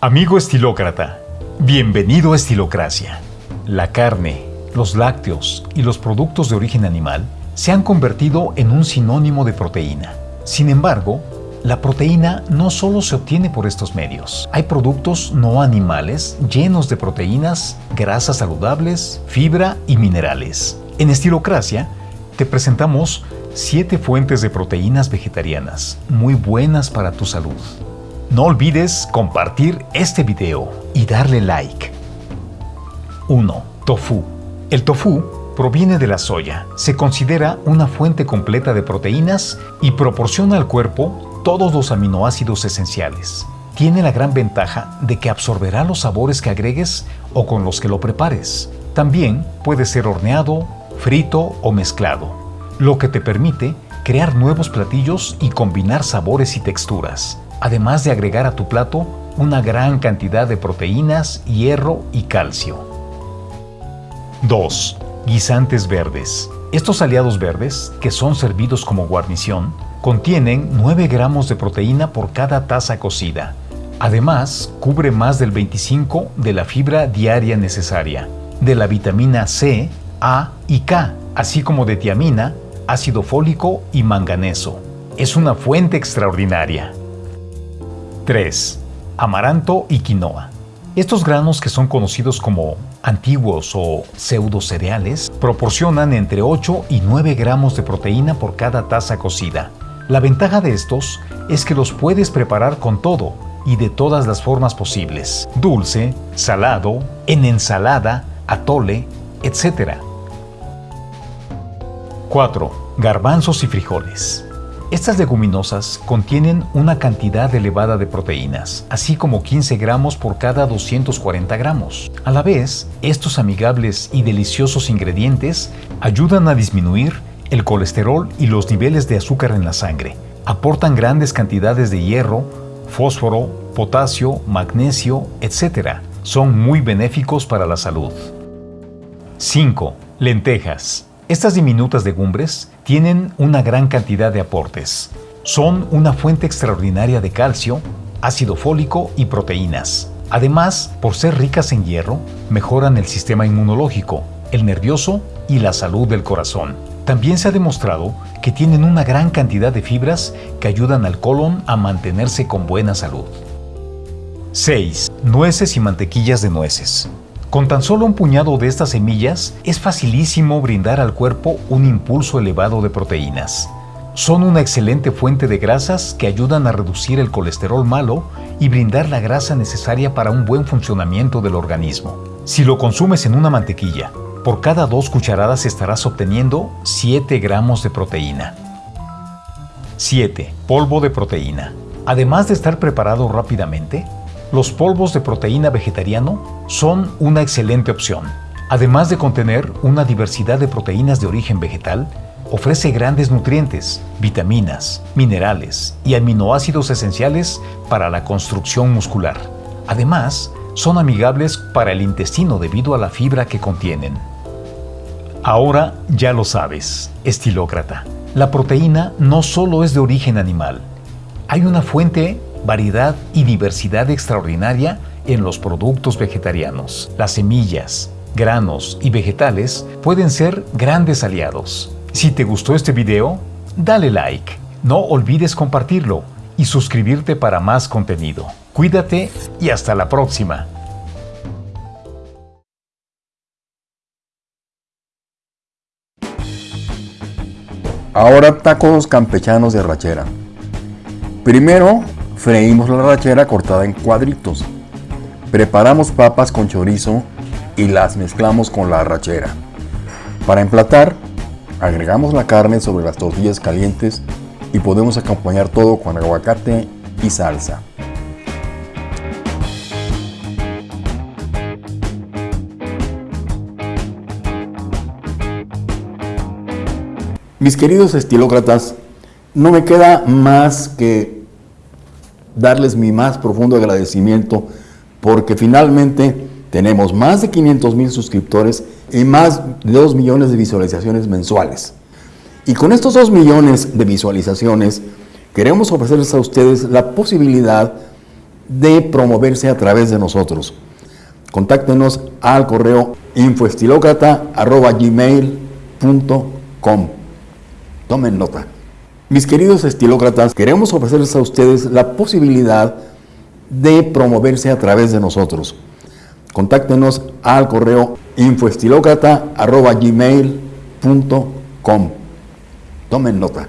Amigo estilócrata, bienvenido a Estilocracia. La carne, los lácteos y los productos de origen animal se han convertido en un sinónimo de proteína. Sin embargo, la proteína no solo se obtiene por estos medios. Hay productos no animales llenos de proteínas, grasas saludables, fibra y minerales. En Estilocracia te presentamos 7 fuentes de proteínas vegetarianas muy buenas para tu salud. No olvides compartir este video y darle like. 1. Tofu. El tofu proviene de la soya. Se considera una fuente completa de proteínas y proporciona al cuerpo todos los aminoácidos esenciales. Tiene la gran ventaja de que absorberá los sabores que agregues o con los que lo prepares. También puede ser horneado, frito o mezclado, lo que te permite crear nuevos platillos y combinar sabores y texturas además de agregar a tu plato una gran cantidad de proteínas, hierro y calcio. 2. Guisantes verdes. Estos aliados verdes, que son servidos como guarnición, contienen 9 gramos de proteína por cada taza cocida. Además, cubre más del 25 de la fibra diaria necesaria, de la vitamina C, A y K, así como de tiamina, ácido fólico y manganeso. Es una fuente extraordinaria. 3. Amaranto y quinoa. Estos granos que son conocidos como antiguos o pseudo cereales proporcionan entre 8 y 9 gramos de proteína por cada taza cocida. La ventaja de estos es que los puedes preparar con todo y de todas las formas posibles. Dulce, salado, en ensalada, atole, etc. 4. Garbanzos y frijoles. Estas leguminosas contienen una cantidad elevada de proteínas, así como 15 gramos por cada 240 gramos. A la vez, estos amigables y deliciosos ingredientes ayudan a disminuir el colesterol y los niveles de azúcar en la sangre. Aportan grandes cantidades de hierro, fósforo, potasio, magnesio, etc. Son muy benéficos para la salud. 5. Lentejas. Estas diminutas legumbres tienen una gran cantidad de aportes. Son una fuente extraordinaria de calcio, ácido fólico y proteínas. Además, por ser ricas en hierro, mejoran el sistema inmunológico, el nervioso y la salud del corazón. También se ha demostrado que tienen una gran cantidad de fibras que ayudan al colon a mantenerse con buena salud. 6. Nueces y mantequillas de nueces. Con tan solo un puñado de estas semillas es facilísimo brindar al cuerpo un impulso elevado de proteínas. Son una excelente fuente de grasas que ayudan a reducir el colesterol malo y brindar la grasa necesaria para un buen funcionamiento del organismo. Si lo consumes en una mantequilla, por cada dos cucharadas estarás obteniendo 7 gramos de proteína. 7. Polvo de proteína. Además de estar preparado rápidamente, los polvos de proteína vegetariano son una excelente opción. Además de contener una diversidad de proteínas de origen vegetal, ofrece grandes nutrientes, vitaminas, minerales y aminoácidos esenciales para la construcción muscular. Además, son amigables para el intestino debido a la fibra que contienen. Ahora ya lo sabes, estilócrata. La proteína no solo es de origen animal. Hay una fuente variedad y diversidad extraordinaria en los productos vegetarianos. Las semillas, granos y vegetales pueden ser grandes aliados. Si te gustó este video, dale like. No olvides compartirlo y suscribirte para más contenido. Cuídate y hasta la próxima. Ahora tacos campechanos de rachera. Primero Freímos la rachera cortada en cuadritos. Preparamos papas con chorizo y las mezclamos con la rachera. Para emplatar, agregamos la carne sobre las tortillas calientes y podemos acompañar todo con aguacate y salsa. Mis queridos estilócratas, no me queda más que darles mi más profundo agradecimiento porque finalmente tenemos más de 500 mil suscriptores y más de 2 millones de visualizaciones mensuales. Y con estos 2 millones de visualizaciones queremos ofrecerles a ustedes la posibilidad de promoverse a través de nosotros. Contáctenos al correo infoestilócrata.gmail.com Tomen nota. Mis queridos estilócratas, queremos ofrecerles a ustedes la posibilidad de promoverse a través de nosotros. Contáctenos al correo infoestilócrata.gmail.com Tomen nota.